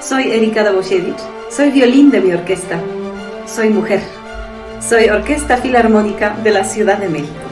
Soy Erika Daboshevich, soy violín de mi orquesta. Soy mujer. Soy Orquesta Filarmónica de la Ciudad de México.